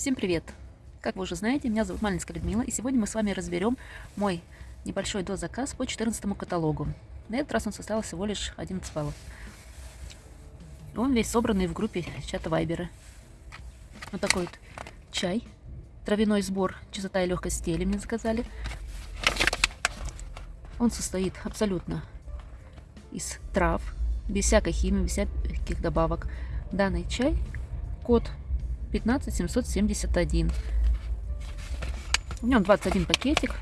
Всем привет! Как вы уже знаете, меня зовут Малинская Людмила, и сегодня мы с вами разберем мой небольшой дозаказ по 14 каталогу. На этот раз он составил всего лишь 11 баллов. Он весь собранный в группе чата Вайбера. Вот такой вот чай, травяной сбор, чистота и легкость стели мне заказали. Он состоит абсолютно из трав, без всякой химии, без всяких добавок. Данный чай, код 15771. В нем 21 пакетик.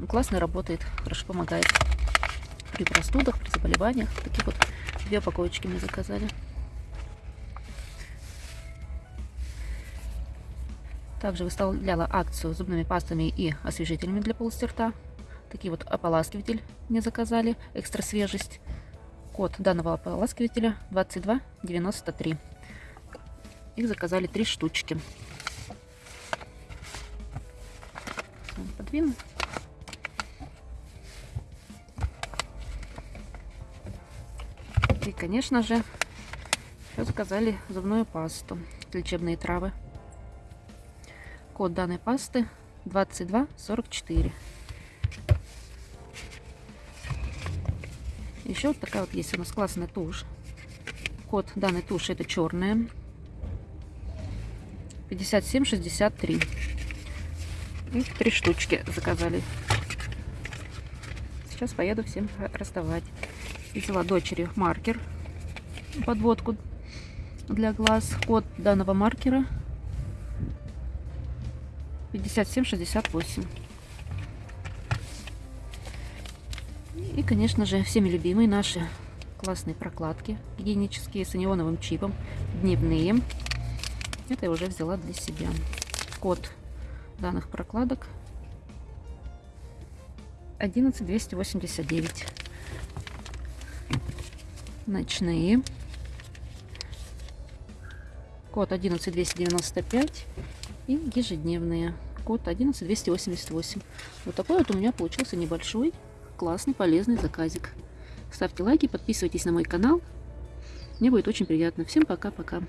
Он классно работает, хорошо помогает при простудах, при заболеваниях. Такие вот две упаковочки мы заказали. Также выставляла акцию зубными пастами и освежителями для полости рта. Такие вот ополаскиватель мне заказали, экстра свежесть. Код данного ополаскивателя 2293. Их заказали три штучки. Подвину. И, конечно же, еще заказали зубную пасту, лечебные травы. Код данной пасты 2244. Еще вот такая вот есть у нас классная тушь. Код данной туши это черная. 57,63. Их три штучки заказали. Сейчас поеду всем раздавать. Взяла дочери маркер, подводку для глаз. Код данного маркера 5768. И, конечно же, всеми любимые наши классные прокладки гигиенические с анионовым чипом, дневные. Это я уже взяла для себя. Код данных прокладок 11289. Ночные. Код 11295. И ежедневные. Код 11288. Вот такой вот у меня получился небольшой, классный, полезный заказик. Ставьте лайки, подписывайтесь на мой канал. Мне будет очень приятно. Всем пока-пока.